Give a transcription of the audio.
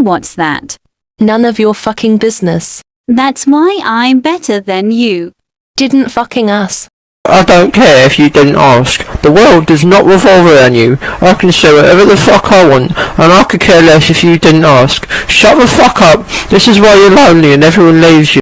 What's that? None of your fucking business. That's why I'm better than you. Didn't fucking us. I don't care if you didn't ask. The world does not revolve around you. I can say whatever the fuck I want, and I could care less if you didn't ask. Shut the fuck up. This is why you're lonely and everyone leaves you.